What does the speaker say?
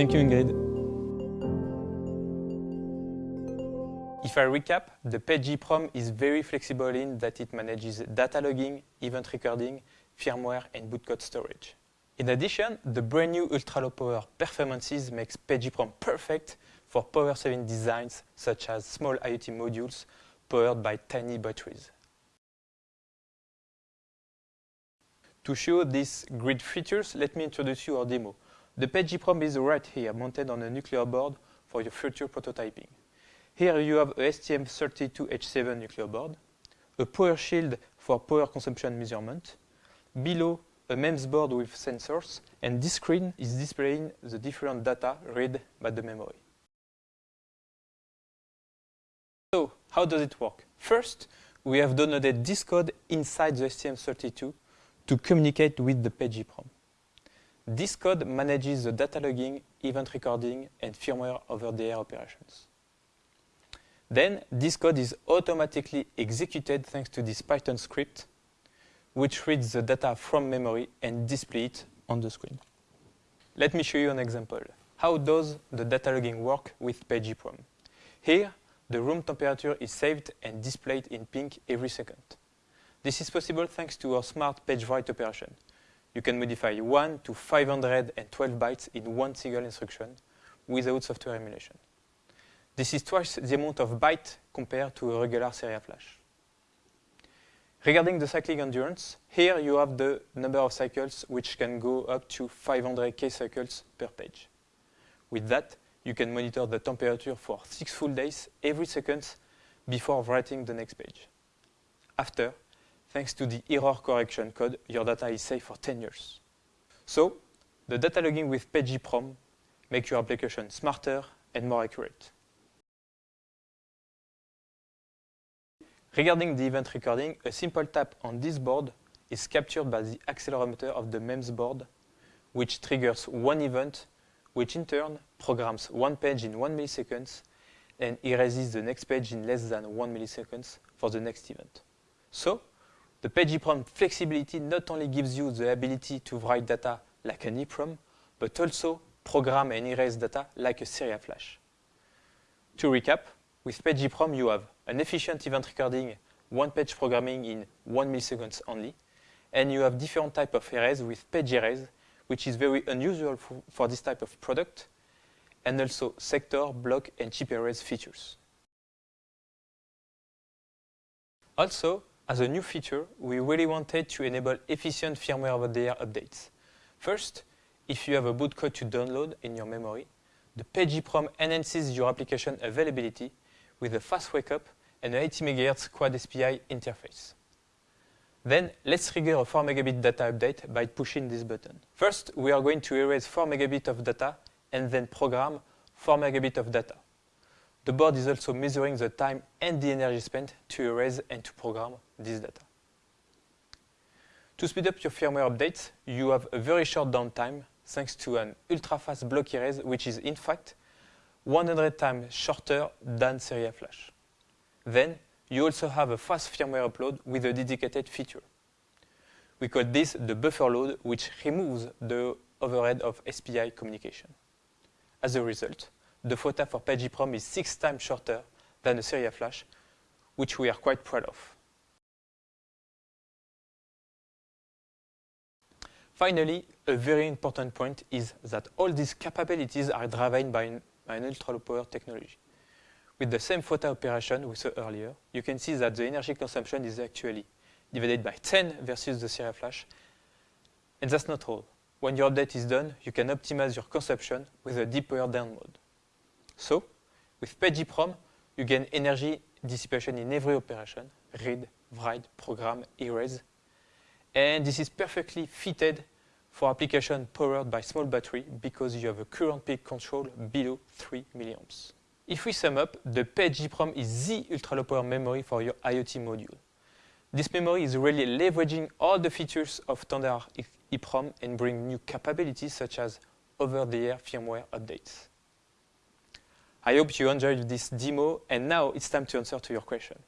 Thank you, Ingrid. If I recap, the PageEEPROM is very flexible in that it manages data logging, event recording, firmware, and bootcode storage. In addition, the brand new ultra-low power performances makes PageEEPROM perfect for power-saving designs such as small IoT modules powered by tiny batteries. To show these great features, let me introduce you our demo. The PageEEPROM is right here, mounted on a Nucleo board for your future prototyping. Here you have a STM32H7 Nucleo board, a power shield for power consumption measurement, below a MEMS board with sensors, and this screen is displaying the different data read by the memory. So, how does it work? First, we have downloaded this code inside the STM32 to communicate with the PageEEPROM. This code manages the data logging, event recording, and firmware over-the-air operations. Then, this code is automatically executed thanks to this Python script, which reads the data from memory and displays it on the screen. Let me show you an example. How does the data logging work with PageEEPROM? Here, the room temperature is saved and displayed in pink every second. This is possible thanks to our smart page write operation. You can modify 1 to 512 bytes in one single instruction without software emulation. This is twice the amount of bytes compared to a regular serial flash. Regarding the cycling endurance, here you have the number of cycles which can go up to 500k cycles per page. With that, you can monitor the temperature for six full days every second before writing the next page. After, thanks to the error correction code, your data is safe for 10 years. So, the data logging with PageEEPROM makes your application smarter and more accurate. Regarding the event recording, a simple tap on this board is captured by the accelerometer of the MEMS board, which triggers one event, which in turn programs one page in one millisecond and erases the next page in less than one millisecond for the next event. So, the PageEEPROM flexibility not only gives you the ability to write data like an EEPROM, but also program and erase data like a serial flash. To recap, with PageEEPROM you have an efficient event recording, one-page programming in one millisecond only, and you have different type of erase with page erase, which is very unusual for, for this type of product, and also sector, block, and chip erase features. Also, as a new feature, we really wanted to enable efficient firmware over-the-air updates. First, if you have a boot code to download in your memory, the PageEEPROM enhances your application availability with a fast wake-up and an 80 MHz quad SPI interface. Then let's trigger a 4 megabit data update by pushing this button. First, we are going to erase 4 megabit of data and then program 4 megabit of data. The board is also measuring the time and the energy spent to erase and to program this data. To speed up your firmware updates, you have a very short downtime thanks to an ultra-fast block erase, which is in fact 100 times shorter than serial flash. Then, you also have a fast firmware upload with a dedicated feature. We call this the buffer load, which removes the overhead of SPI communication. As a result, the FOTA for PageEEPROM is six times shorter than the serial flash, which we are quite proud of. Finally, a very important point is that all these capabilities are driven by an, an ultra-low power technology. With the same FOTA operation we saw earlier, you can see that the energy consumption is actually divided by 10 versus the serial flash. And that's not all. When your update is done, you can optimize your consumption with a deep power down mode. So, with PageEEPROM, you gain energy dissipation in every operation, read, write, program, erase. And this is perfectly fitted for application powered by small battery because you have a current peak control below 3 milliamps. If we sum up, the PageEEPROM is the ultra-low power memory for your IoT module. This memory is really leveraging all the features of standard EEPROM and bring new capabilities such as over-the-air firmware updates. I hope you enjoyed this demo, and now it's time to answer to your question.